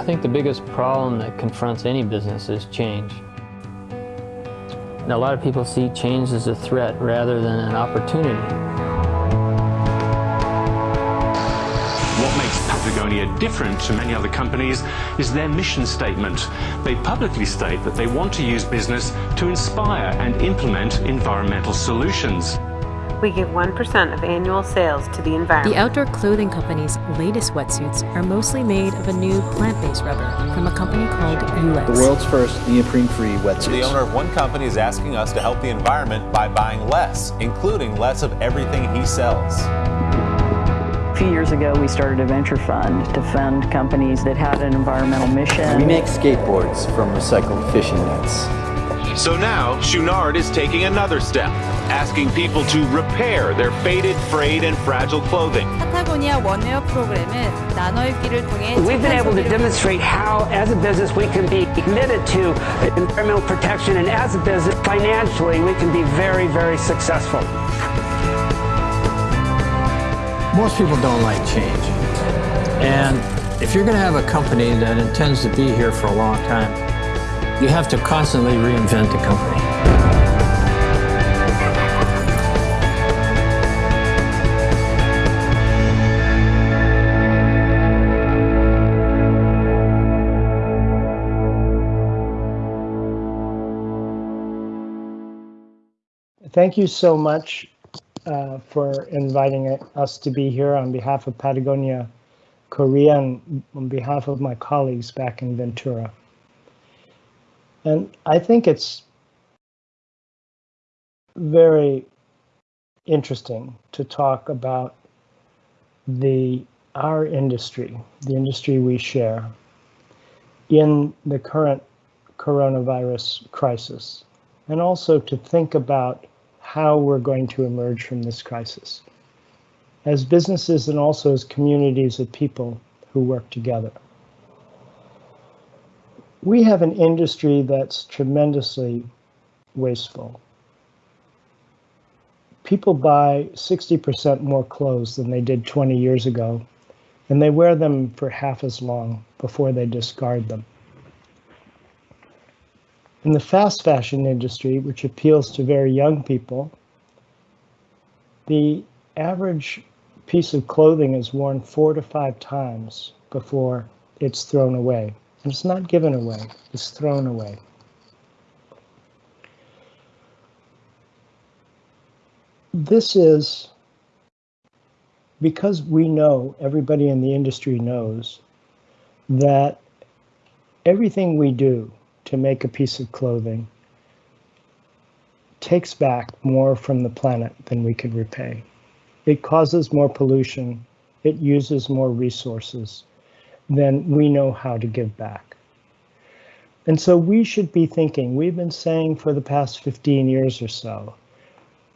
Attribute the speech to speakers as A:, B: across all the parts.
A: I think the biggest problem that confronts any business is change. Now, a lot of people see change as a threat rather than an opportunity.
B: What makes Patagonia different to many other companies is their mission statement. They publicly state that they want to use business to inspire and implement environmental solutions.
C: We give 1% of annual sales to the environment.
D: The outdoor clothing company's latest wetsuits are mostly made of a new plant-based rubber from a company called Yulex.
E: The world's first neoprene-free wetsuits.
F: The owner of one company is asking us to help the environment by buying less, including less of everything he sells.
G: A few years ago, we started a venture fund to fund companies that had an environmental mission.
E: We make skateboards from recycled fishing nets.
F: So now, Chouinard is taking another step, asking people to repair their faded, frayed, and fragile clothing.
H: We've been able to demonstrate how, as a business, we can be committed to environmental protection, and as a business, financially, we can be very, very successful.
A: Most people don't like change. And if you're going to have a company that intends to be here for a long time, you have to constantly reinvent the company.
I: Thank you so much uh, for inviting us to be here on behalf of Patagonia Korea and on behalf of my colleagues back in Ventura. And I think it's very interesting to talk about the our industry, the industry we share, in the current coronavirus crisis, and also to think about how we're going to emerge from this crisis as businesses and also as communities of people who work together we have an industry that's tremendously wasteful. People buy 60% more clothes than they did 20 years ago, and they wear them for half as long before they discard them. In the fast fashion industry, which appeals to very young people, the average piece of clothing is worn four to five times before it's thrown away. And it's not given away, it's thrown away. This is because we know, everybody in the industry knows, that everything we do to make a piece of clothing takes back more from the planet than we could repay. It causes more pollution, it uses more resources, then we know how to give back. And so we should be thinking, we've been saying for the past 15 years or so,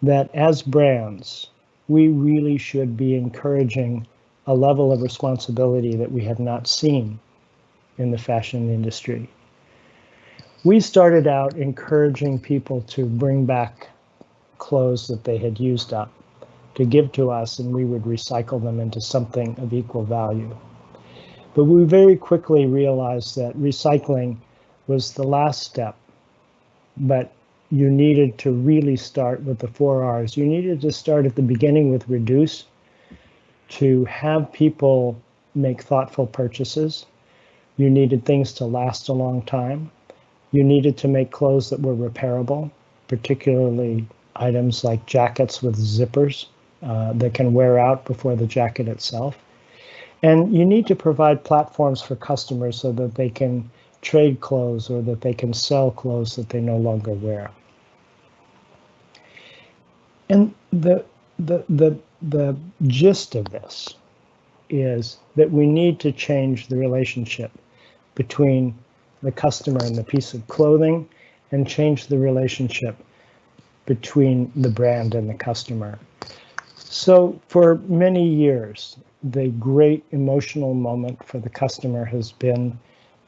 I: that as brands, we really should be encouraging a level of responsibility that we have not seen in the fashion industry. We started out encouraging people to bring back clothes that they had used up to give to us and we would recycle them into something of equal value. But we very quickly realized that recycling was the last step, but you needed to really start with the four R's. You needed to start at the beginning with reduce, to have people make thoughtful purchases. You needed things to last a long time. You needed to make clothes that were repairable, particularly items like jackets with zippers uh, that can wear out before the jacket itself. And you need to provide platforms for customers so that they can trade clothes or that they can sell clothes that they no longer wear. And the, the, the, the gist of this is that we need to change the relationship between the customer and the piece of clothing and change the relationship between the brand and the customer. So for many years, the great emotional moment for the customer has been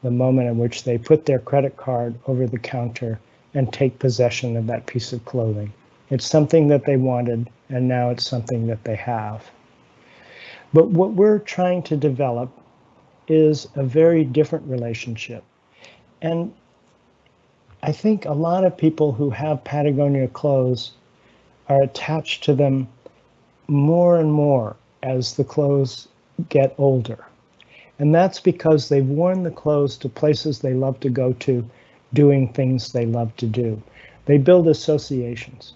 I: the moment in which they put their credit card over the counter and take possession of that piece of clothing. It's something that they wanted, and now it's something that they have. But what we're trying to develop is a very different relationship. And I think a lot of people who have Patagonia clothes are attached to them more and more as the clothes get older. And that's because they've worn the clothes to places they love to go to, doing things they love to do. They build associations.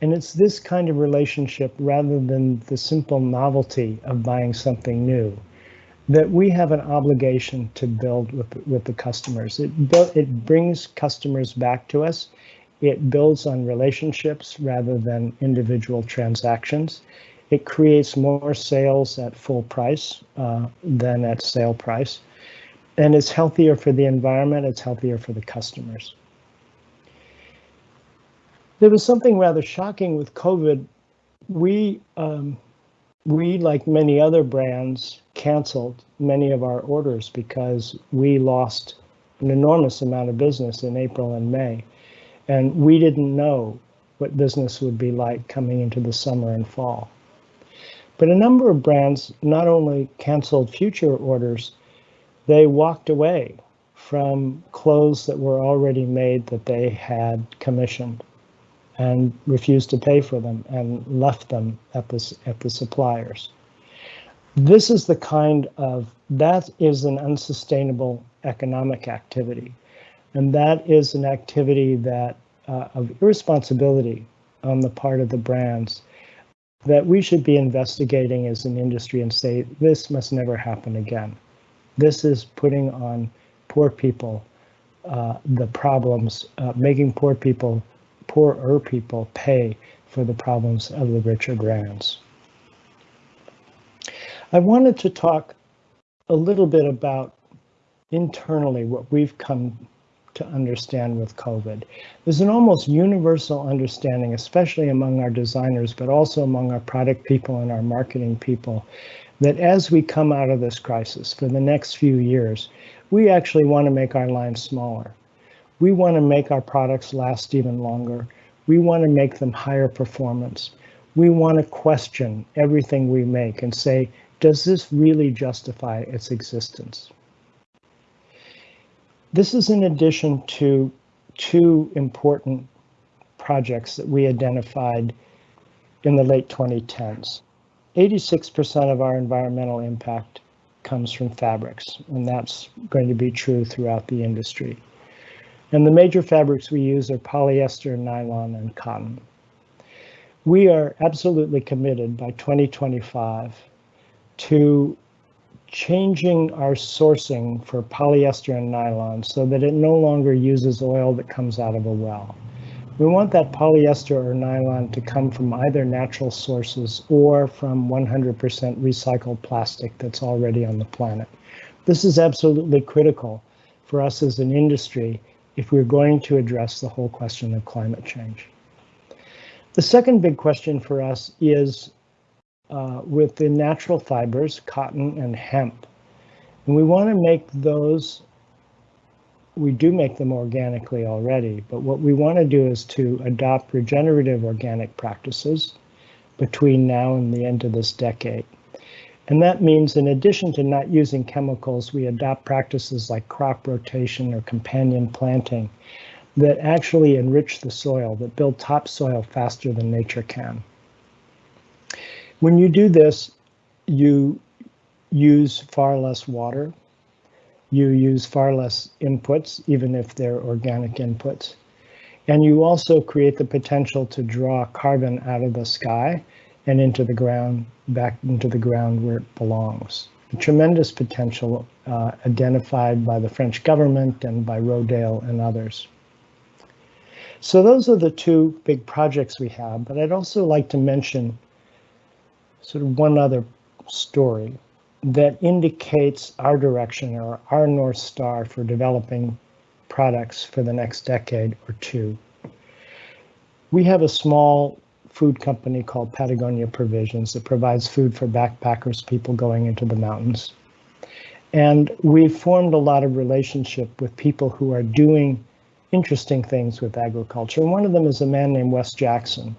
I: And it's this kind of relationship rather than the simple novelty of buying something new that we have an obligation to build with, with the customers. It, it brings customers back to us. It builds on relationships rather than individual transactions. It creates more sales at full price uh, than at sale price. And it's healthier for the environment, it's healthier for the customers. There was something rather shocking with COVID. We, um, we, like many other brands, canceled many of our orders because we lost an enormous amount of business in April and May. And we didn't know what business would be like coming into the summer and fall. But a number of brands not only canceled future orders, they walked away from clothes that were already made that they had commissioned and refused to pay for them and left them at the, at the suppliers. This is the kind of, that is an unsustainable economic activity. And that is an activity that uh, of irresponsibility on the part of the brands that we should be investigating as an industry and say, this must never happen again. This is putting on poor people uh, the problems, uh, making poor people, poorer people pay for the problems of the richer brands. I wanted to talk a little bit about internally what we've come to understand with COVID. There's an almost universal understanding, especially among our designers, but also among our product people and our marketing people, that as we come out of this crisis for the next few years, we actually want to make our lines smaller. We want to make our products last even longer. We want to make them higher performance. We want to question everything we make and say, does this really justify its existence? This is in addition to two important projects that we identified in the late 2010s. 86% of our environmental impact comes from fabrics, and that's going to be true throughout the industry. And the major fabrics we use are polyester, nylon, and cotton. We are absolutely committed by 2025 to changing our sourcing for polyester and nylon so that it no longer uses oil that comes out of a well. We want that polyester or nylon to come from either natural sources or from 100% recycled plastic that's already on the planet. This is absolutely critical for us as an industry if we're going to address the whole question of climate change. The second big question for us is uh, with the natural fibers, cotton and hemp. And we want to make those, we do make them organically already, but what we want to do is to adopt regenerative organic practices between now and the end of this decade. And that means in addition to not using chemicals, we adopt practices like crop rotation or companion planting that actually enrich the soil, that build topsoil faster than nature can. When you do this, you use far less water. You use far less inputs, even if they're organic inputs. And you also create the potential to draw carbon out of the sky and into the ground, back into the ground where it belongs. Tremendous potential uh, identified by the French government and by Rodale and others. So those are the two big projects we have, but I'd also like to mention sort of one other story that indicates our direction or our North Star for developing products for the next decade or two. We have a small food company called Patagonia Provisions that provides food for backpackers, people going into the mountains. And we've formed a lot of relationship with people who are doing interesting things with agriculture. And one of them is a man named Wes Jackson,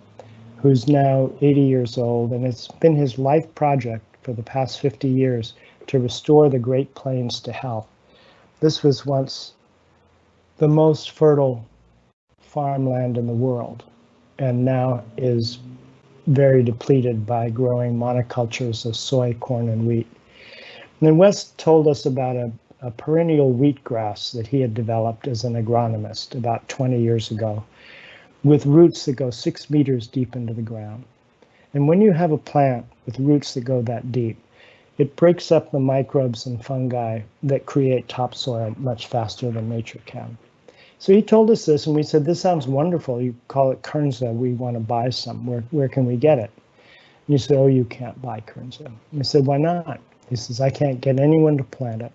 I: who's now 80 years old, and it's been his life project for the past 50 years to restore the Great Plains to health. This was once the most fertile farmland in the world and now is very depleted by growing monocultures of soy, corn, and wheat. And then Wes told us about a, a perennial wheatgrass that he had developed as an agronomist about 20 years ago with roots that go six meters deep into the ground. And when you have a plant with roots that go that deep, it breaks up the microbes and fungi that create topsoil much faster than nature can. So he told us this, and we said, This sounds wonderful. You call it Kernza. We want to buy some. Where, where can we get it? And you said, Oh, you can't buy Kernza. And we said, Why not? He says, I can't get anyone to plant it.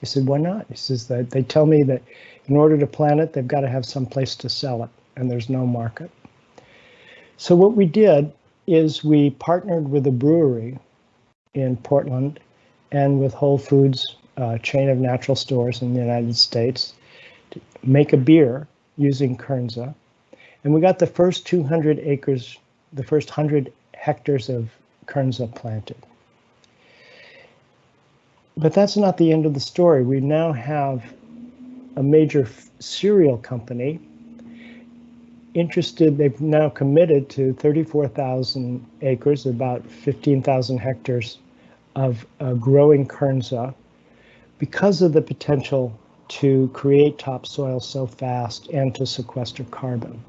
I: He said, Why not? He says, that They tell me that in order to plant it, they've got to have some place to sell it, and there's no market. So what we did is we partnered with a brewery in Portland and with Whole Foods, chain of natural stores in the United States, to make a beer using Kernza. And we got the first 200 acres, the first 100 hectares of Kernza planted. But that's not the end of the story. We now have a major cereal company interested, they've now committed to 34,000 acres, about 15,000 hectares of uh, growing Kernza because of the potential to create topsoil so fast and to sequester carbon.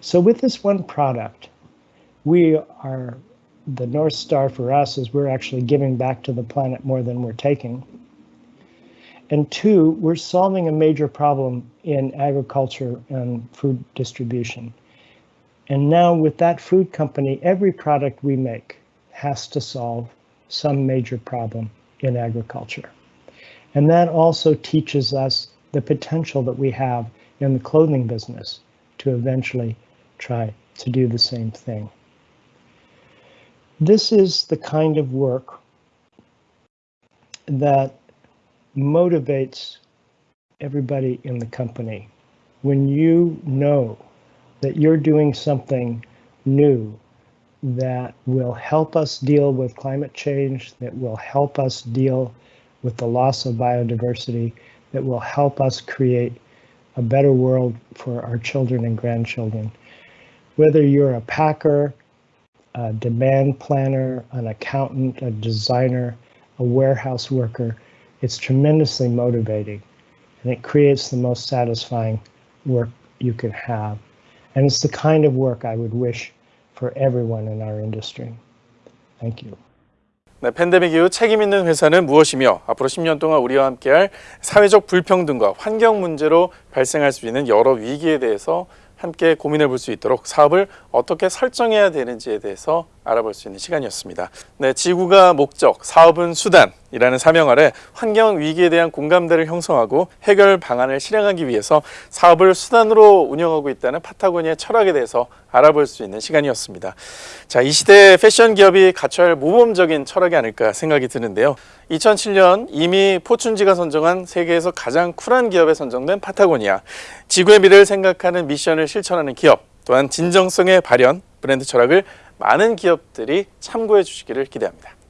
I: So with this one product, we are, the North Star for us is we're actually giving back to the planet more than we're taking. And two, we're solving a major problem in agriculture and food distribution. And now with that food company, every product we make has to solve some major problem in agriculture. And that also teaches us the potential that we have in the clothing business to eventually try to do the same thing. This is the kind of work that motivates everybody in the company. When you know that you're doing something new that will help us deal with climate change, that will help us deal with the loss of biodiversity that will help us create a better world for our children and grandchildren. Whether you're a packer, a demand planner, an accountant, a designer, a warehouse worker, it's tremendously motivating and it creates the most satisfying work you can have. And it's the kind of work I would wish for everyone in our industry. Thank you.
J: 네, 팬데믹 이후 책임 있는 회사는 무엇이며 앞으로 10년 동안 우리와 함께할 사회적 불평등과 환경 문제로 발생할 수 있는 여러 위기에 대해서 함께 고민해 볼 수 있도록 사업을 어떻게 설정해야 되는지에 대해서 알아볼 수 있는 시간이었습니다. 네, 지구가 목적, 사업은 수단이라는 사명 아래 환경 위기에 대한 공감대를 형성하고 해결 방안을 실행하기 위해서 사업을 수단으로 운영하고 있다는 파타고니아의 철학에 대해서 알아볼 수 있는 시간이었습니다. 자, 이 시대의 패션 기업이 갖춰야 할 모범적인 철학이 아닐까 생각이 드는데요. 2007년 이미 포춘지가 선정한 세계에서 가장 쿨한 기업에 선정된 파타고니아. 지구의 미래를 생각하는 미션을 실천하는 기업, 또한 진정성의 발현, 브랜드 철학을 많은 기업들이 참고해 주시기를 기대합니다.